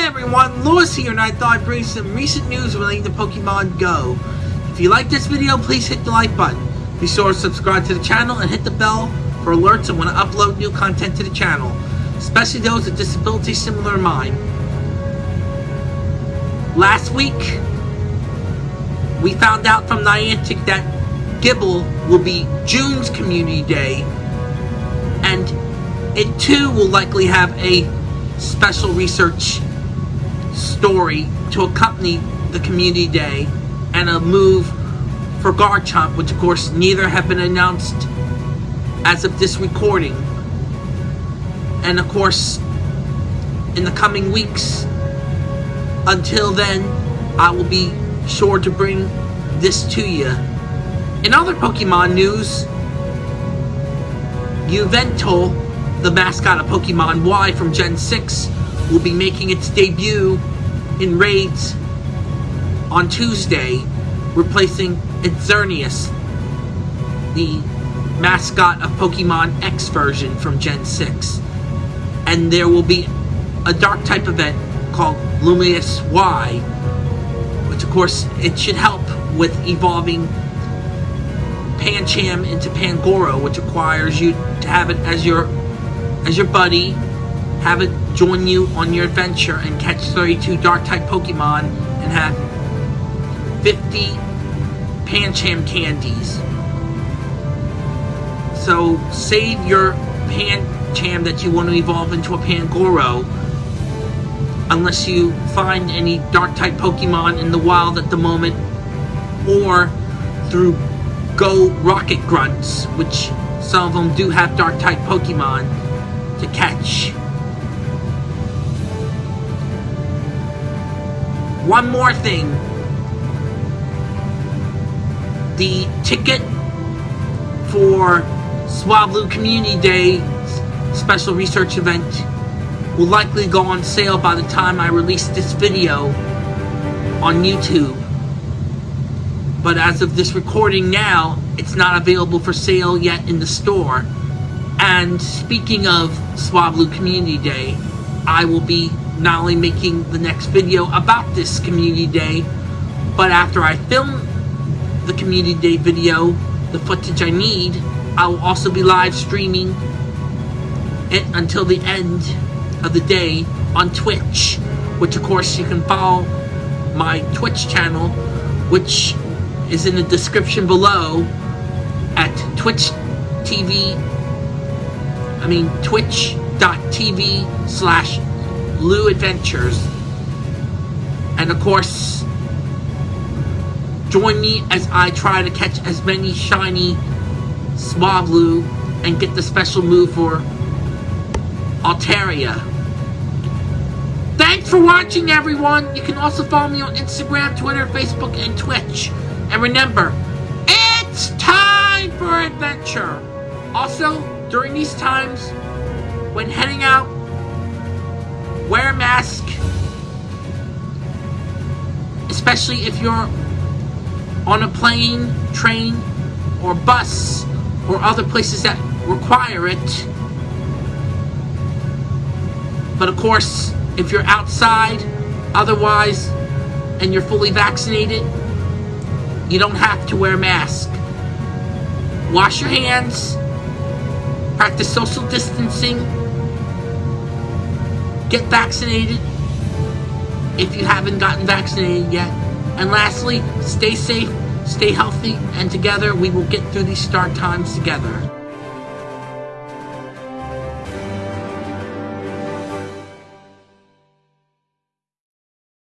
everyone, Lewis here and I thought I'd bring some recent news relating to Pokemon Go. If you like this video, please hit the like button. Be sure to subscribe to the channel and hit the bell for alerts when I upload new content to the channel, especially those with disabilities similar to mine. Last week, we found out from Niantic that Gible will be June's Community Day, and it too will likely have a special research story to accompany the community day and a move for Garchomp, which of course neither have been announced as of this recording. And of course, in the coming weeks, until then, I will be sure to bring this to you. In other Pokemon news, Yveltal, the mascot of Pokemon Y from Gen 6, will be making its debut in raids on Tuesday, replacing Xerneas, the mascot of Pokemon X version from Gen 6. And there will be a dark type event called Lumiose Y, which of course it should help with evolving Pancham into Pangoro, which requires you to have it as your as your buddy, have it join you on your adventure and catch 32 dark type Pokemon and have 50 Pancham candies. So save your Pancham that you want to evolve into a Pangoro unless you find any dark type Pokemon in the wild at the moment or through Go Rocket Grunts, which some of them do have dark type Pokemon to catch. One more thing. The ticket for Swablu Community Day special research event will likely go on sale by the time I release this video on YouTube. But as of this recording now, it's not available for sale yet in the store. And speaking of Swablu Community Day, I will be not only making the next video about this Community Day, but after I film the Community Day video, the footage I need, I will also be live streaming it until the end of the day on Twitch, which of course you can follow my Twitch channel, which is in the description below at Twitch TV, I mean twitch.tv slash Lou Adventures. And of course, join me as I try to catch as many shiny Swablu and get the special move for Altaria. Thanks for watching, everyone. You can also follow me on Instagram, Twitter, Facebook, and Twitch. And remember, it's time for adventure. Also, during these times, when heading out, Especially if you're on a plane, train, or bus, or other places that require it. But of course, if you're outside, otherwise, and you're fully vaccinated, you don't have to wear a mask. Wash your hands, practice social distancing, get vaccinated if you haven't gotten vaccinated yet. And lastly, stay safe, stay healthy, and together we will get through these start times together.